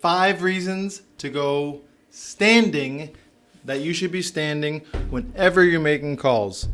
five reasons to go standing that you should be standing whenever you're making calls.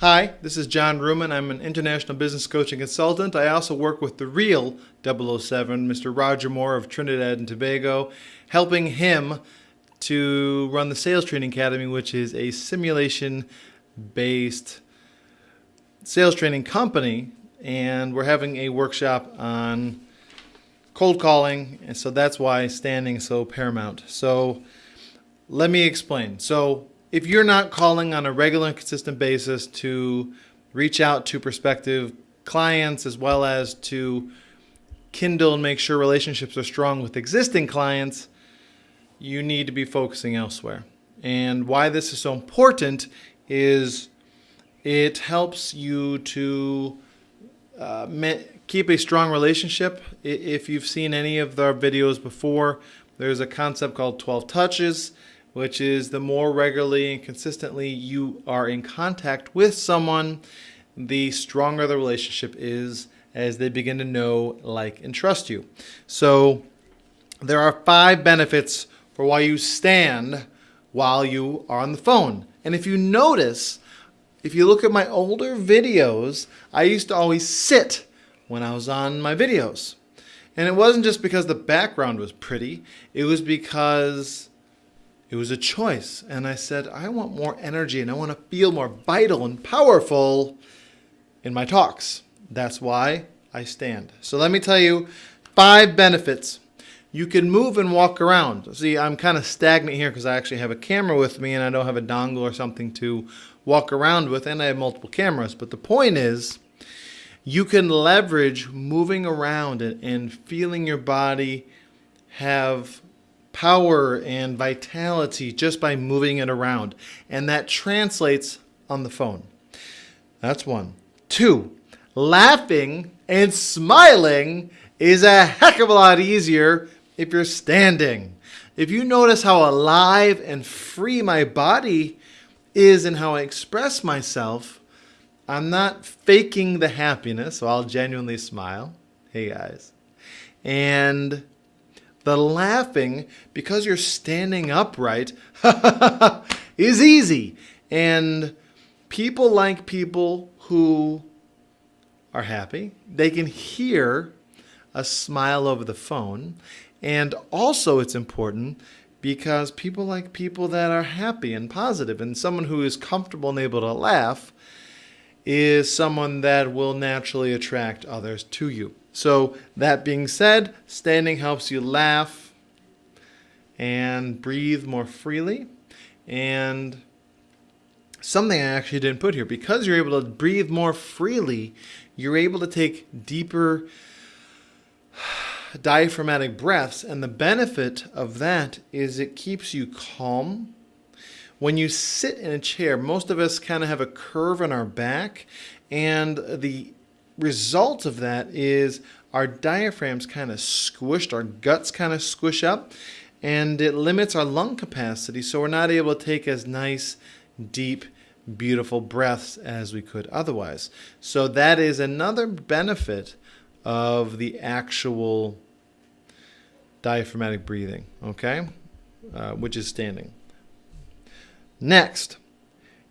Hi, this is John Ruman. I'm an international business coach and consultant. I also work with the real 007, Mr. Roger Moore of Trinidad and Tobago, helping him to run the Sales Training Academy, which is a simulation based sales training company. And we're having a workshop on cold calling. And so that's why standing is so paramount. So let me explain. So if you're not calling on a regular and consistent basis to reach out to prospective clients as well as to kindle and make sure relationships are strong with existing clients, you need to be focusing elsewhere. And why this is so important is it helps you to uh, keep a strong relationship. If you've seen any of our videos before, there's a concept called 12 touches which is the more regularly and consistently you are in contact with someone, the stronger the relationship is as they begin to know, like, and trust you. So there are five benefits for why you stand while you are on the phone. And if you notice, if you look at my older videos, I used to always sit when I was on my videos. And it wasn't just because the background was pretty, it was because it was a choice. And I said, I want more energy and I want to feel more vital and powerful in my talks. That's why I stand. So let me tell you five benefits. You can move and walk around. See, I'm kind of stagnant here because I actually have a camera with me and I don't have a dongle or something to walk around with, and I have multiple cameras. But the point is, you can leverage moving around and, feeling your body have power and vitality just by moving it around. And that translates on the phone. That's one. Two, laughing and smiling is a heck of a lot easier if you're standing. If you notice how alive and free my body is and how I express myself, I'm not faking the happiness, so I'll genuinely smile. Hey guys. And the laughing, because you're standing upright, is easy. And people like people who are happy. They can hear a smile over the phone. And also, it's important because people like people that are happy and positive, and someone who is comfortable and able to laugh is someone that will naturally attract others to you. So that being said, standing helps you laugh and breathe more freely. And something I actually didn't put here, because you're able to breathe more freely, you're able to take deeper diaphragmatic breaths. And the benefit of that is it keeps you calm. When you sit in a chair, most of us kind of have a curve in our back, and the result of that is our diaphragm's kind of squished, our guts kind of squish up, and it limits our lung capacity, so we're not able to take as nice, deep, beautiful breaths as we could otherwise. So that is another benefit of the actual diaphragmatic breathing, okay, uh, which is standing. Next,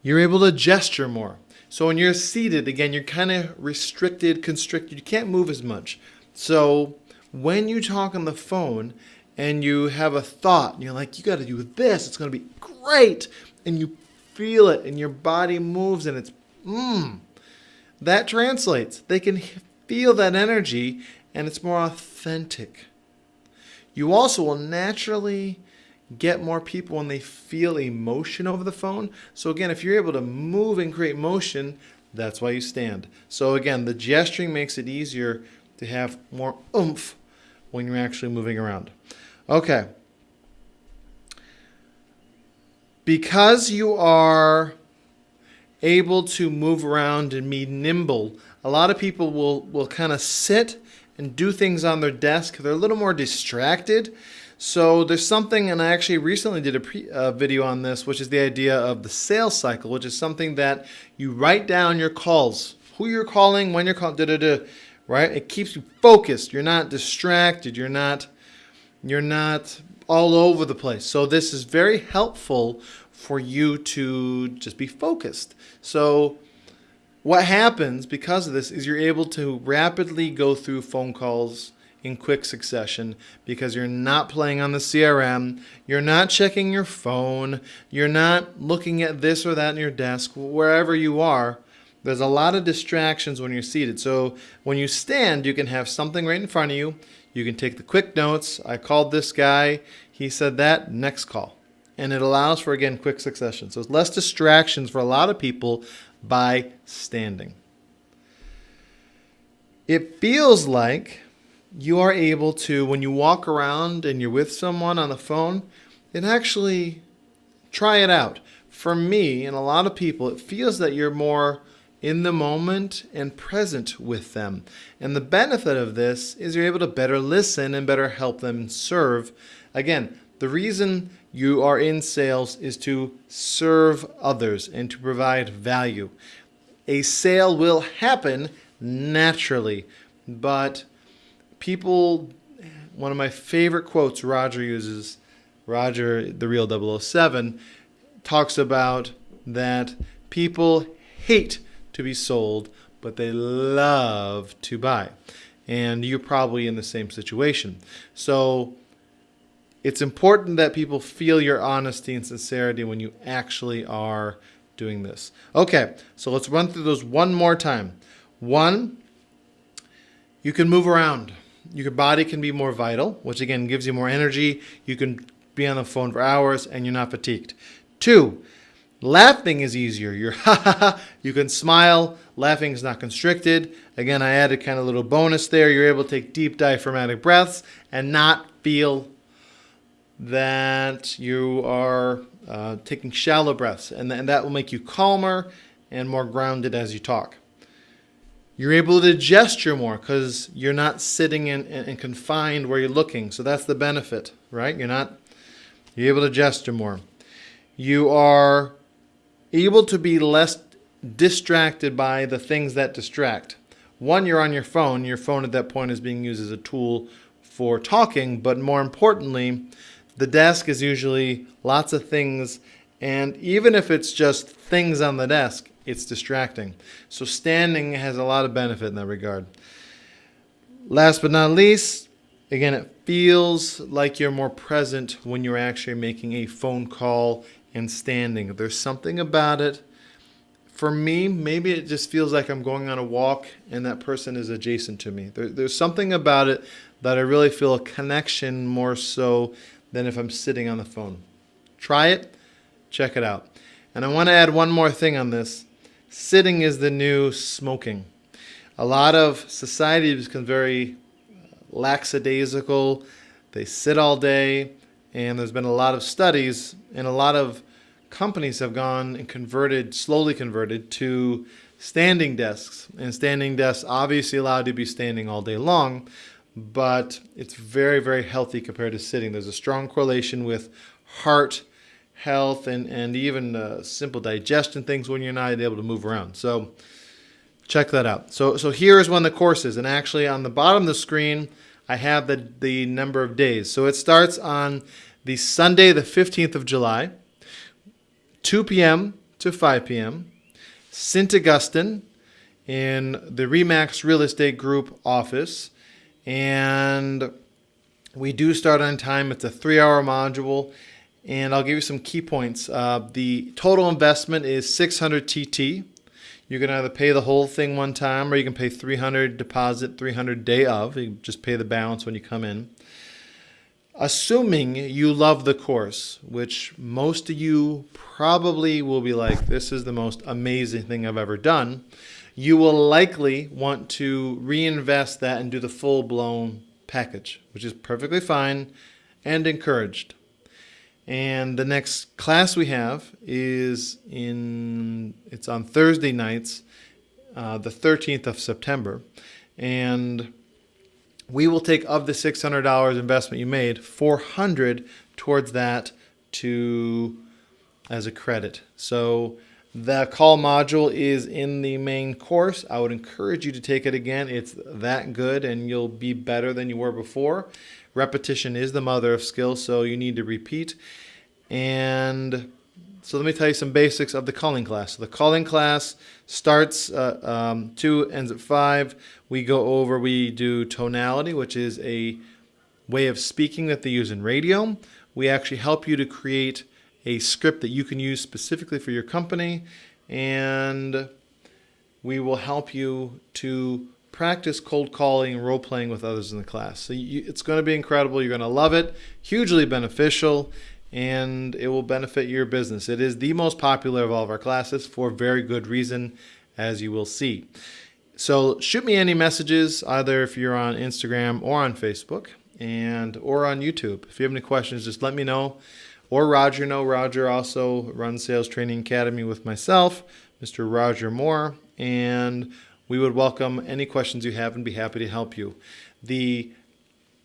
you're able to gesture more. So when you're seated, again, you're kind of restricted, constricted. You can't move as much. So when you talk on the phone and you have a thought, and you're like, you got to do this, it's going to be great, and you feel it, and your body moves, and it's, mmm, that translates. They can feel that energy, and it's more authentic. You also will naturally get more people when they feel emotion over the phone. So again, if you're able to move and create motion, that's why you stand. So again, the gesturing makes it easier to have more oomph when you're actually moving around. Okay. Because you are able to move around and be nimble, a lot of people will, will kind of sit and do things on their desk. They're a little more distracted. So there's something, and I actually recently did a pre, uh, video on this, which is the idea of the sales cycle, which is something that you write down your calls, who you're calling, when you're calling, da da da, right? It keeps you focused. You're not distracted. You're not, you're not all over the place. So this is very helpful for you to just be focused. So what happens because of this is you're able to rapidly go through phone calls in quick succession because you're not playing on the CRM, you're not checking your phone, you're not looking at this or that in your desk, wherever you are. There's a lot of distractions when you're seated. So when you stand, you can have something right in front of you. You can take the quick notes. I called this guy. He said that. Next call. And it allows for, again, quick succession. So it's less distractions for a lot of people by standing. It feels like you are able to, when you walk around and you're with someone on the phone, it actually try it out. For me and a lot of people, it feels that you're more in the moment and present with them. And the benefit of this is you're able to better listen and better help them serve. Again, the reason you are in sales is to serve others and to provide value. A sale will happen naturally, but people, one of my favorite quotes Roger uses, Roger, the real 007, talks about that people hate to be sold, but they love to buy. And you're probably in the same situation. So it's important that people feel your honesty and sincerity when you actually are doing this. Okay, so let's run through those one more time. One, you can move around. Your body can be more vital, which again gives you more energy. You can be on the phone for hours and you're not fatigued. Two, Laughing is easier. You're ha ha ha. You can smile. Laughing is not constricted. Again, I added kind of a little bonus there. You're able to take deep diaphragmatic breaths and not feel that you are uh, taking shallow breaths. And, th- and that will make you calmer and more grounded as you talk. You're able to gesture more because you're not sitting and, confined where you're looking. So that's the benefit, right? You're not, you're able to gesture more. You are able to be less distracted by the things that distract. One, you're on your phone. Your phone at that point is being used as a tool for talking, but more importantly, the desk is usually lots of things, and even if it's just things on the desk, it's distracting. So standing has a lot of benefit in that regard. Last but not least, again, it feels like you're more present when you're actually making a phone call and standing. There's something about it. For me, maybe it just feels like I'm going on a walk and that person is adjacent to me. There, there's something about it that I really feel a connection more so than if I'm sitting on the phone. Try it, check it out. And I want to add one more thing on this. Sitting is the new smoking. A lot of society become very lackadaisical. They sit all day, and there's been a lot of studies and a lot of companies have gone and converted, slowly converted to standing desks. And standing desks obviously allowed to be standing all day long, but it's very, very healthy compared to sitting. There's a strong correlation with heart health and, and even uh, simple digestion things when you're not able to move around. So check that out. So, so here is one of the courses. And actually on the bottom of the screen, I have the, the number of days. So it starts on the Sunday, the 15th of July. 2 p.m. to 5 p.m. St. Augustine in the Remax Real Estate Group office. And we do start on time. It's a three hour module. And I'll give you some key points. Uh, the total investment is 600 TT. You can either pay the whole thing one time or you can pay 300 deposit, 300 day of. You just pay the balance when you come in assuming you love the course, which most of you probably will be like, this is the most amazing thing I've ever done, you will likely want to reinvest that and do the full blown package, which is perfectly fine and encouraged. And the next class we have is in, it's on Thursday nights, uh, the 13th of September. And we will take of the $600 investment you made, 400 towards that to as a credit. So the call module is in the main course. I would encourage you to take it again. It's that good and you'll be better than you were before. Repetition is the mother of skill, so you need to repeat. And so let me tell you some basics of the calling class. So the calling class starts uh, um, two, ends at five. We go over, we do tonality, which is a way of speaking that they use in radio. We actually help you to create a script that you can use specifically for your company, and we will help you to practice cold calling and role playing with others in the class. So you, it's going to be incredible. You're going to love it. Hugely beneficial and it will benefit your business. It is the most popular of all of our classes for very good reason, as you will see. So shoot me any messages, either if you're on Instagram or on Facebook, and or on YouTube. If you have any questions, just let me know. Or Roger know. Roger also runs Sales Training Academy with myself, Mr. Roger Moore, and we would welcome any questions you have and be happy to help you. The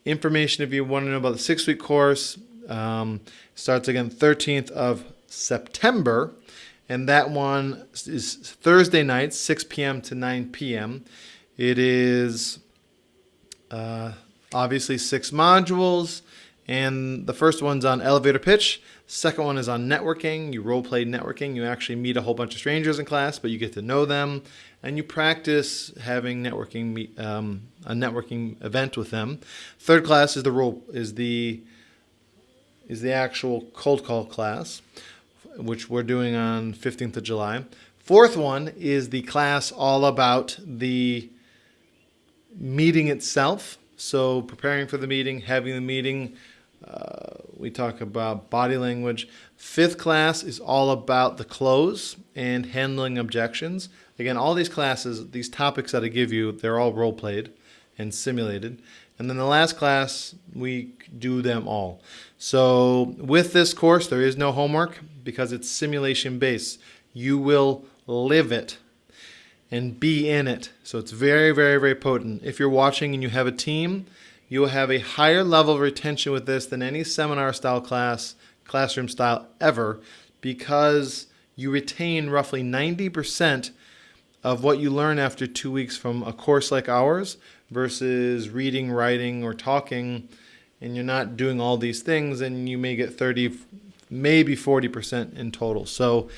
information, if you want to know about the six week course, um, starts again 13th of September. And that one is Thursday night, 6 p.m. to 9 p.m. It is uh, obviously six modules. And the first one's on elevator pitch. Second one is on networking. You role play networking. You actually meet a whole bunch of strangers in class, but you get to know them, and you practice having networking um, a networking event with them. Third class is the role is the is the actual cold call class, which we're doing on 15th of July. Fourth one is the class all about the meeting itself. So preparing for the meeting, having the meeting. Uh, we talk about body language. Fifth class is all about the close and handling objections. Again, all these classes, these topics that I give you, they're all role played and simulated. And then the last class, we do them all. So with this course, there is no homework because it's simulation based. You will live it and be in it. So it's very, very, very potent. If you're watching and you have a team, you will have a higher level of retention with this than any seminar style class, classroom style ever, because you retain roughly 90% of what you learn after two weeks from a course like ours versus reading, writing, or talking, and you're not doing all these things, and you may get 30, maybe 40% in total. So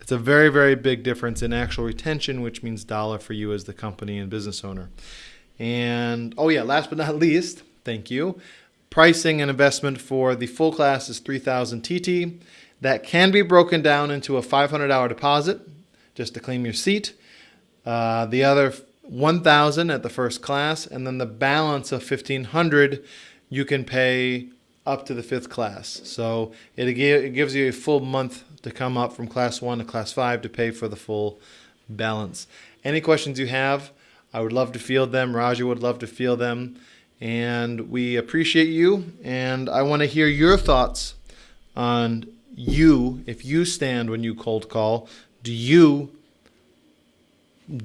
it's a very, very big difference in actual retention, which means dollar for you as the company and business owner. And oh, yeah, last but not least, thank you. Pricing and investment for the full class is 3000 TT. That can be broken down into a $500 deposit just to claim your seat. Uh, the other 1000 at the first class and then the balance of 1500 you can pay up to the fifth class. So it, it gives you a full month to come up from class 1 to class 5 to pay for the full balance. Any questions you have i would love to field them. Roger would love to field them. And we appreciate you and i want to hear your thoughts on you. If you stand when you cold call do you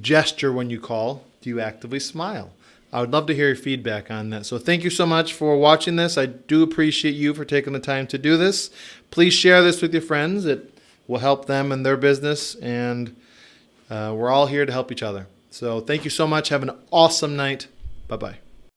gesture when you call? Do you actively smile? I would love to hear your feedback on that. So thank you so much for watching this. I do appreciate you for taking the time to do this. Please share this with your friends. It will help them in their business, and uh, we're all here to help each other. So thank you so much. Have an awesome night. Bye bye.